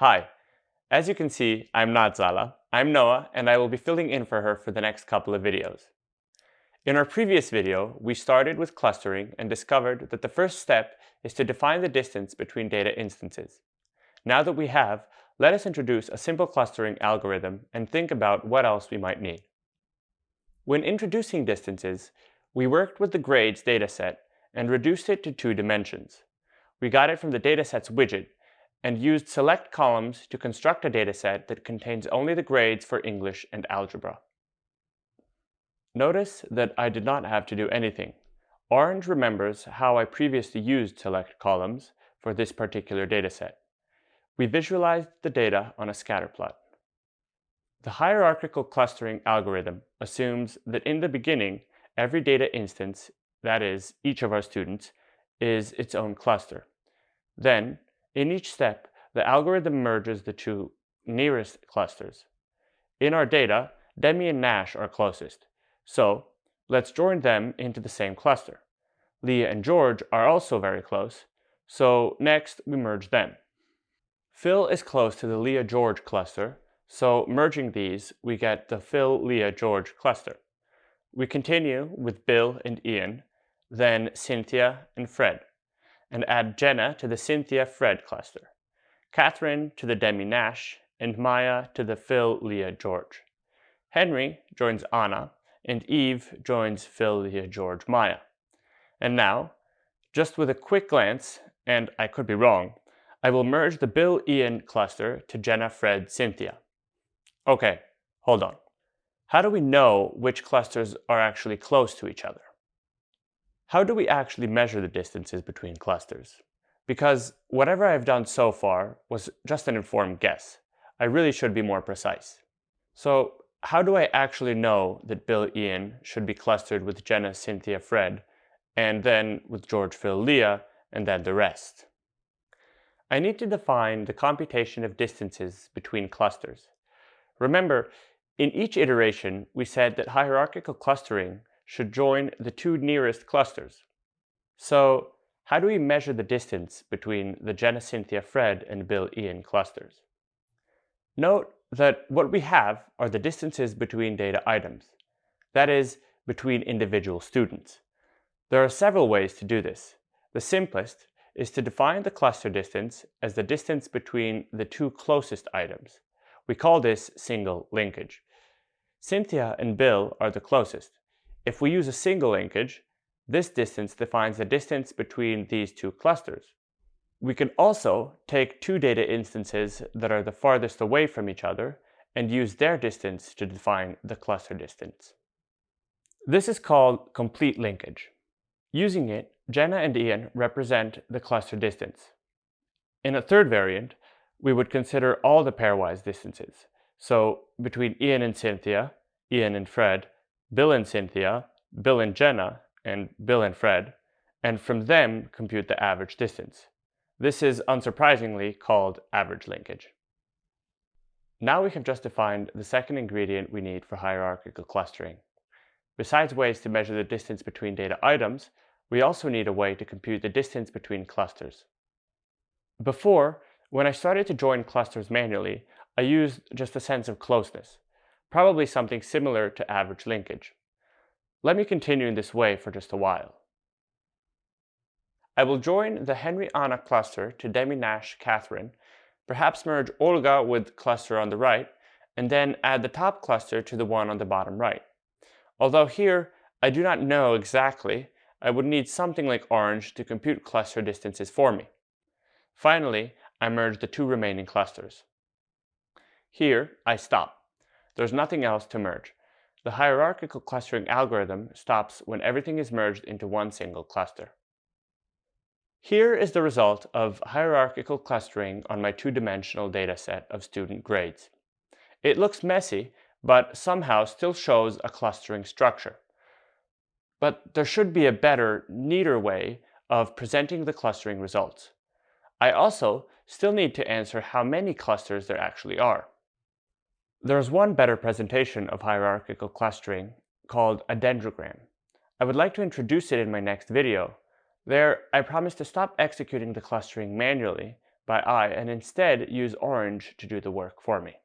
Hi, as you can see, I'm not Zala. I'm Noah, and I will be filling in for her for the next couple of videos. In our previous video, we started with clustering and discovered that the first step is to define the distance between data instances. Now that we have, let us introduce a simple clustering algorithm and think about what else we might need. When introducing distances, we worked with the grades dataset and reduced it to two dimensions. We got it from the datasets widget and used select columns to construct a dataset that contains only the grades for English and algebra. Notice that I did not have to do anything. Orange remembers how I previously used select columns for this particular dataset. We visualized the data on a scatterplot. The hierarchical clustering algorithm assumes that in the beginning, every data instance, that is, each of our students, is its own cluster. Then, in each step, the algorithm merges the two nearest clusters. In our data, Demi and Nash are closest, so let's join them into the same cluster. Leah and George are also very close, so next we merge them. Phil is close to the Leah-George cluster, so merging these, we get the Phil-Leah-George cluster. We continue with Bill and Ian, then Cynthia and Fred and add Jenna to the Cynthia-Fred cluster, Catherine to the Demi-Nash, and Maya to the Phil-Leah-George. Henry joins Anna, and Eve joins Phil-Leah-George-Maya. And now, just with a quick glance, and I could be wrong, I will merge the Bill-Ian cluster to Jenna-Fred-Cynthia. Okay, hold on. How do we know which clusters are actually close to each other? How do we actually measure the distances between clusters? Because whatever I've done so far was just an informed guess. I really should be more precise. So how do I actually know that Bill Ian should be clustered with Jenna, Cynthia, Fred, and then with George, Phil, Leah, and then the rest? I need to define the computation of distances between clusters. Remember, in each iteration, we said that hierarchical clustering should join the two nearest clusters. So how do we measure the distance between the Jenna Cynthia Fred and Bill Ian clusters? Note that what we have are the distances between data items, that is, between individual students. There are several ways to do this. The simplest is to define the cluster distance as the distance between the two closest items. We call this single linkage. Cynthia and Bill are the closest, if we use a single linkage, this distance defines the distance between these two clusters. We can also take two data instances that are the farthest away from each other and use their distance to define the cluster distance. This is called complete linkage. Using it, Jenna and Ian represent the cluster distance. In a third variant, we would consider all the pairwise distances. So between Ian and Cynthia, Ian and Fred, Bill and Cynthia, Bill and Jenna, and Bill and Fred, and from them compute the average distance. This is unsurprisingly called average linkage. Now we have just defined the second ingredient we need for hierarchical clustering. Besides ways to measure the distance between data items, we also need a way to compute the distance between clusters. Before, when I started to join clusters manually, I used just a sense of closeness probably something similar to average linkage. Let me continue in this way for just a while. I will join the Henry-Anna cluster to Demi-Nash Catherine, perhaps merge Olga with cluster on the right, and then add the top cluster to the one on the bottom right. Although here, I do not know exactly, I would need something like orange to compute cluster distances for me. Finally, I merge the two remaining clusters. Here, I stop. There's nothing else to merge. The hierarchical clustering algorithm stops when everything is merged into one single cluster. Here is the result of hierarchical clustering on my two-dimensional dataset of student grades. It looks messy, but somehow still shows a clustering structure. But there should be a better, neater way of presenting the clustering results. I also still need to answer how many clusters there actually are. There's one better presentation of hierarchical clustering called a dendrogram. I would like to introduce it in my next video. There, I promise to stop executing the clustering manually, by eye and instead use orange to do the work for me.